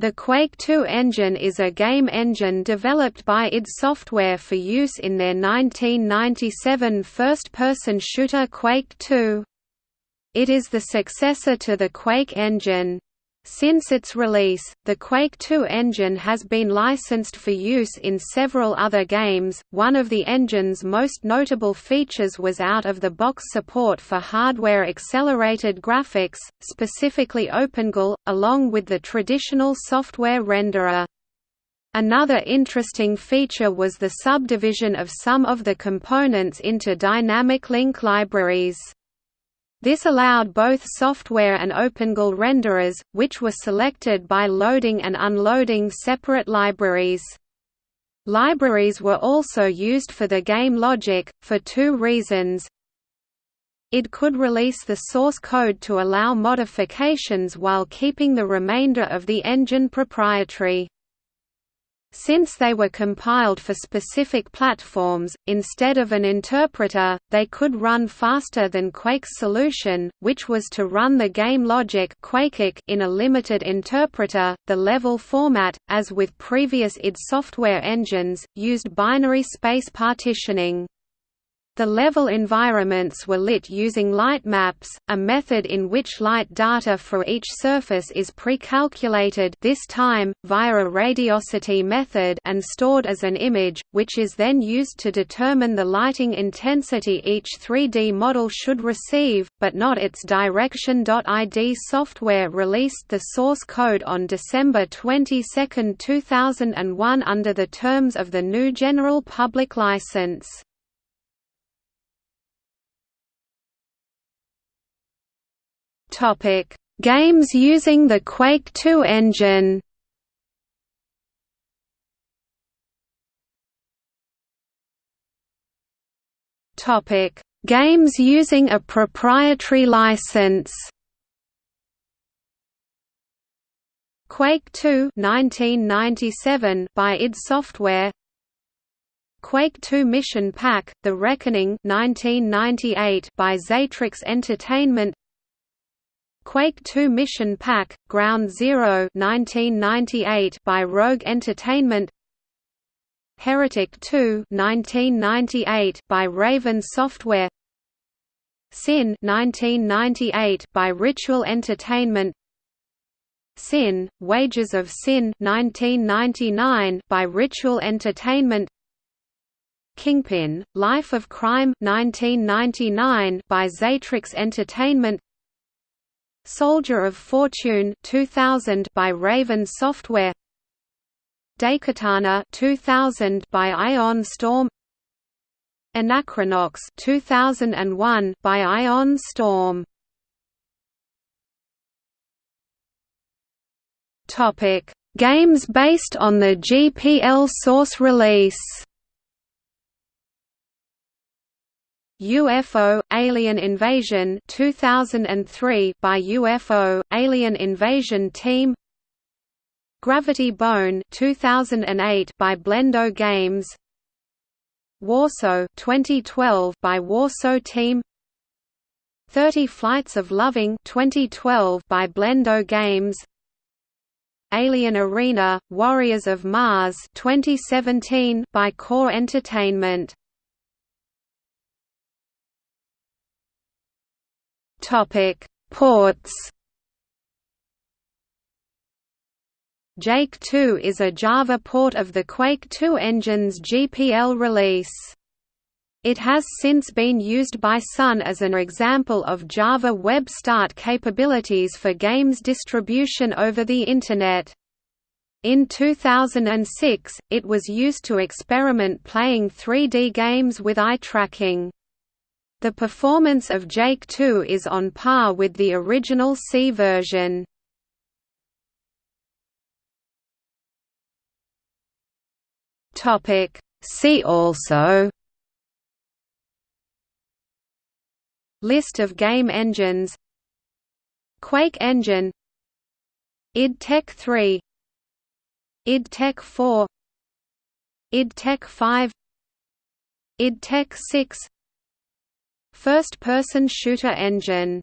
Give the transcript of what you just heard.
The Quake 2 engine is a game engine developed by id Software for use in their 1997 first-person shooter Quake 2. It is the successor to the Quake engine. Since its release, the Quake 2 engine has been licensed for use in several other games. One of the engine's most notable features was out of the box support for hardware accelerated graphics, specifically OpenGL, along with the traditional software renderer. Another interesting feature was the subdivision of some of the components into dynamic link libraries. This allowed both software and OpenGL renderers, which were selected by loading and unloading separate libraries. Libraries were also used for the game logic, for two reasons. id could release the source code to allow modifications while keeping the remainder of the engine proprietary. Since they were compiled for specific platforms, instead of an interpreter, they could run faster than Quake's solution, which was to run the game logic in a limited interpreter. The level format, as with previous id software engines, used binary space partitioning. The level environments were lit using light maps, a method in which light data for each surface is pre-calculated this time, via a radiosity method and stored as an image, which is then used to determine the lighting intensity each 3D model should receive, but not its direction. id software released the source code on December 22, 2001 under the terms of the GNU General Public License. Topic: Games using the Quake 2 engine. Topic: Games using a proprietary license. Quake 2 1997 by id Software Quake 2 Mission Pack: The Reckoning 1998 by Xatrix Entertainment Quake 2 Mission Pack: Ground Zero 1998 by Rogue Entertainment. Heretic 2 1998 by Raven Software. Sin 1998 by Ritual Entertainment. Sin: Wages of Sin 1999 by Ritual Entertainment. Kingpin: Life of Crime 1999 by Xatrix Entertainment Soldier of Fortune 2000 by Raven Software Daikatana 2000 by Ion Storm Anachronox 2001 by Ion Storm. Topic Games based on the GPL source release UFO Alien Invasion 2003 by UFO Alien Invasion Team. Gravity Bone 2008 by Blendo Games. Warsow 2012 by Warsow Team. 30 Flights of Loving 2012 by Blendo Games. Alien Arena Warriors of Mars 2017 by Core Entertainment Topic: Ports. Jake 2 is a Java port of the Quake 2 engine's GPL release. It has since been used by Sun as an example of Java Web Start capabilities for games distribution over the Internet. In 2006, it was used to experiment playing 3D games with eye tracking. The performance of Jake 2 is on par with the original C version. See also. List of game engines. Quake engine. Id Tech 3 id Tech 4 id Tech 5 id Tech 6 First-person shooter engine